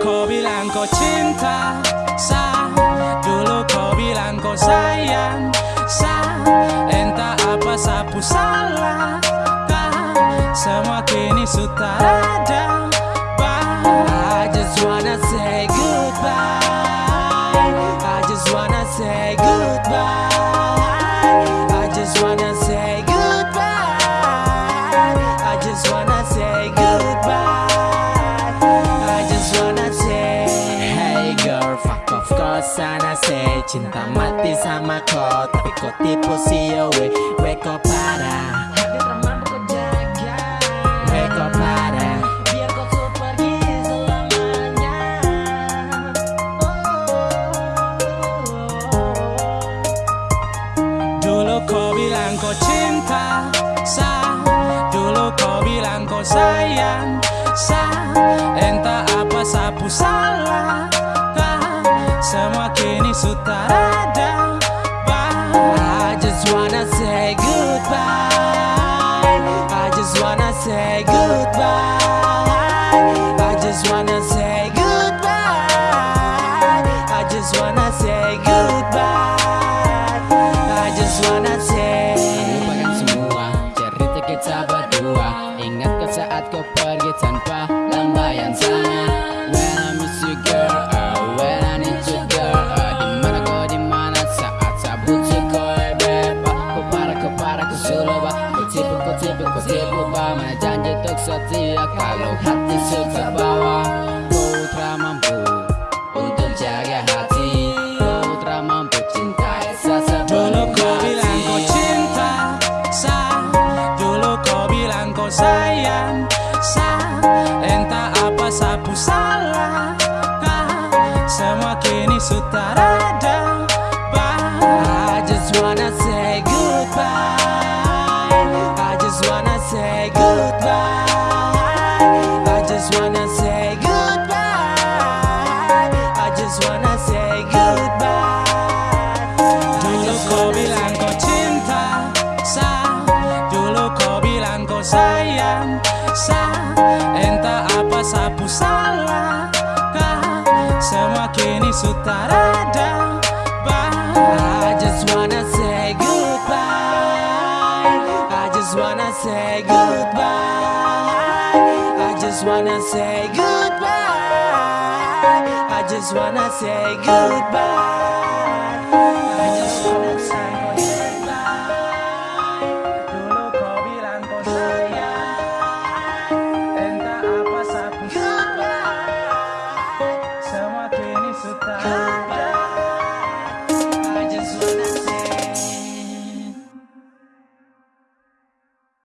kau cinta Sa. Dulu kau bilang kau sayang Sa. Entah apa sapu salah Kah Semua kini sudah ada Bye I just wanna say goodbye. I just wanna say goodbye sana say Cinta mati sama kau Tapi kau tipu si we We kau parah. Jaga We kau parah. Biar kau tuh pergi selamanya. Dulu kau bilang kau cinta Sa. Dulu kau bilang kau sayang Sa Semua kini sudah Bye. I just wanna say goodbye. I just wanna say goodbye. I just wanna say goodbye. I just wanna say goodbye. I just wanna say. Lupakan semua cerita kita berdua Ingat ke saat kau pergi tanpa lambaian sana tipu, kau tipu bah Mana janji untuk setia. Kalau hati sudah bawa telah mampu untuk jaga hati. Telah mampu cintai Dulu sesepenuh kau bilang kau cinta Sa. Dulu kau bilang kau sayang Sa. Entah apa sapu salah Semua kini sudah just wanna say goodbye. I just wanna say goodbye. Dulu kau bilang kau cinta Sa. Dulu kau bilang kau sayang Sa. Entah apa sapu salah Kah Semua kini wanna say goodbye. Say goodbye just wanna say goodbye. I just wanna say goodbye